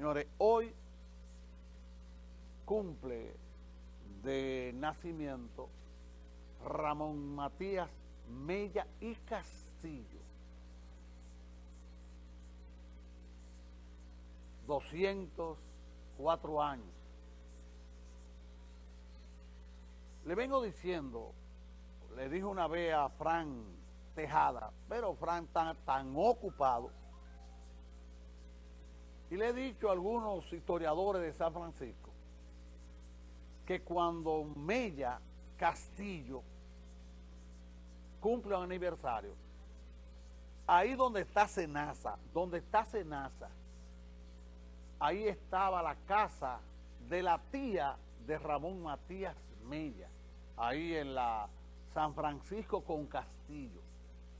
Señores, hoy cumple de nacimiento Ramón Matías Mella y Castillo. 204 años. Le vengo diciendo, le dije una vez a Fran Tejada, pero Fran está tan ocupado y le he dicho a algunos historiadores de San Francisco que cuando Mella Castillo cumple un aniversario, ahí donde está Senasa, donde está Senasa, ahí estaba la casa de la tía de Ramón Matías Mella, ahí en la San Francisco con Castillo.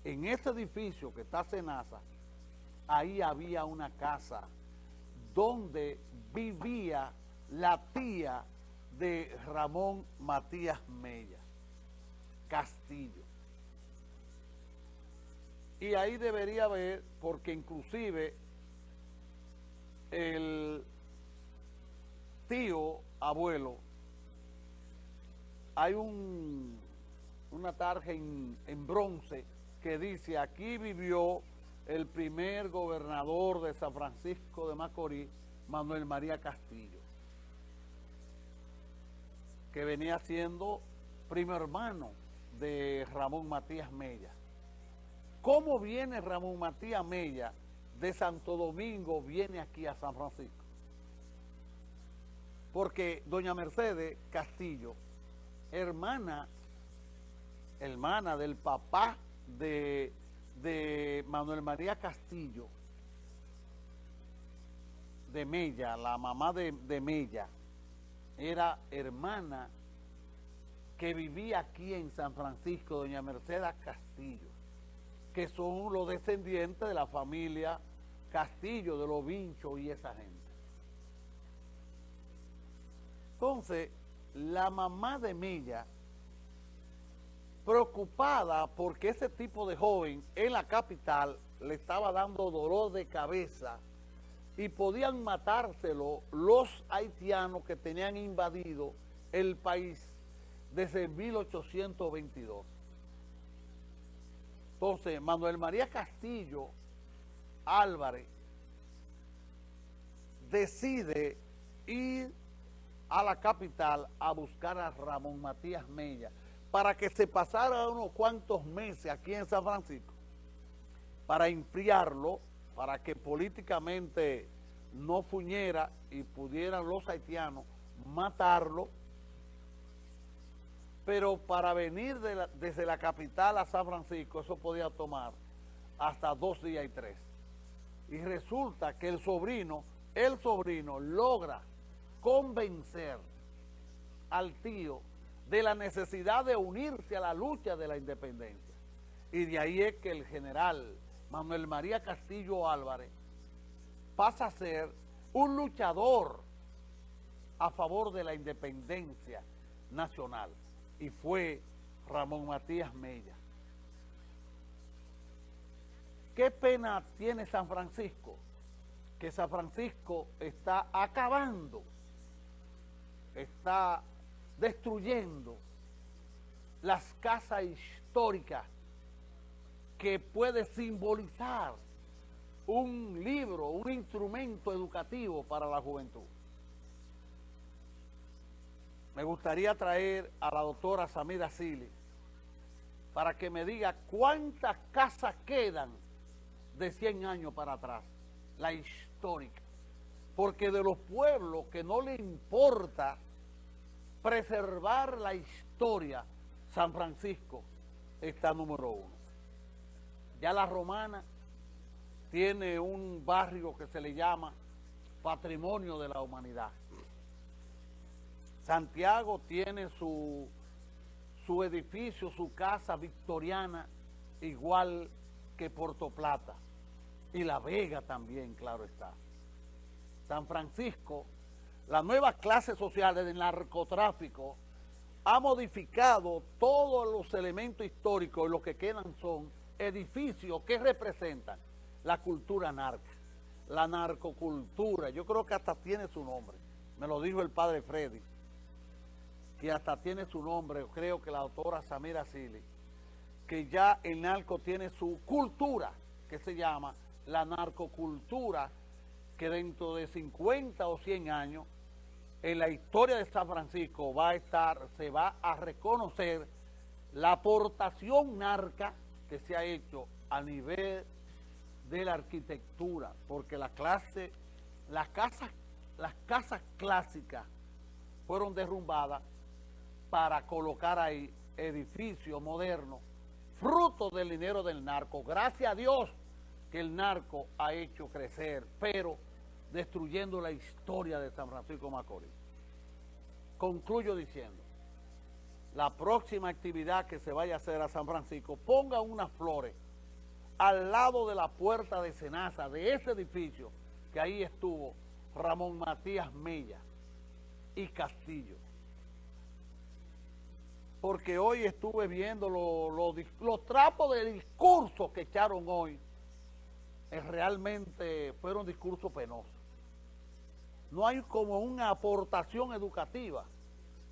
En ese edificio que está Senasa, ahí había una casa donde vivía la tía de Ramón Matías Mella, Castillo. Y ahí debería haber, porque inclusive el tío abuelo, hay un, una tarja en, bronce que dice, aquí vivió San Francisco de Macorís, Manuel María Castillo, que venía siendo primo hermano de Ramón Matías Mella. ¿Cómo viene Ramón Matías Mella de Santo Domingo, viene aquí a San Francisco? Porque doña Mercedes Castillo, hermana, hermana del papá de Manuel María Castillo, de Mella, la mamá de, de Mella, era hermana que vivía aquí en San Francisco, doña Mercedes Castillo, que son los descendientes de la familia Castillo, de los Vinchos y esa gente. Entonces, la mamá de Mella preocupada porque ese tipo de joven en la capital le estaba dando dolor de cabeza y podían matárselo los haitianos que tenían invadido el país desde 1822. Entonces, Manuel María Castillo Álvarez decide ir a la capital a buscar a Ramón Matías Mella, para que se pasara unos cuantos meses aquí en San Francisco, para enfriarlo, para que políticamente no fuñera y pudieran los haitianos matarlo, pero para venir desde la capital a San Francisco eso podía tomar hasta dos días y tres. Y resulta que el sobrino, el sobrino logra convencer al tío de la necesidad de unirse a la lucha de la independencia. Y de ahí es que el general Manuel María Castillo Álvarez pasa a ser un luchador a favor de la independencia nacional. Y fue Ramón Matías Mella. ¿Qué pena tiene San Francisco? Que San Francisco está acabando, está destruyendo las casas históricas que puede simbolizar un libro, un instrumento educativo para la juventud. Me gustaría traer a la doctora Samira Sili para que me diga cuántas casas quedan de 100 años para atrás, la histórica. Porque de los pueblos que no le importa preservar la historia, San Francisco está número uno. Ya la romana tiene un barrio que se le llama Patrimonio de la Humanidad. Santiago tiene su, su edificio, su casa victoriana, igual que Puerto Plata. Y La Vega también, claro está. San Francisco la nueva clase social del narcotráfico ha modificado todos los elementos históricos y lo que quedan son edificios que representan la cultura narca, la narcocultura. Yo creo que hasta tiene su nombre. Me lo dijo el padre Freddy. Que hasta tiene su nombre, creo que la autora Samira Sili. Que ya el narco tiene su cultura, que se llama la narcocultura, que dentro de 50 o 100 años, en la historia de San Francisco va a estar, se va a reconocer la aportación narca que se ha hecho a nivel de la arquitectura, porque la clase, las casas, las casas clásicas fueron derrumbadas para colocar ahí edificios modernos, fruto del dinero del narco. Gracias a Dios que el narco ha hecho crecer, pero destruyendo la historia de San Francisco Macorís. Concluyo diciendo, la próxima actividad que se vaya a hacer a San Francisco, ponga unas flores al lado de la puerta de Cenaza, de ese edificio, que ahí estuvo Ramón Matías Mella y Castillo. Porque hoy estuve viendo los trapos de discurso que echaron hoy, eh, realmente fueron discursos penosos. No hay como una aportación educativa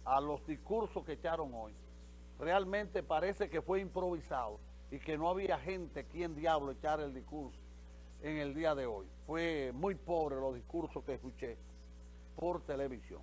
a los discursos que echaron hoy. Realmente parece que fue improvisado y que no había gente quien diablo echar el discurso en el día de hoy. Fue muy pobre los discursos que escuché por televisión.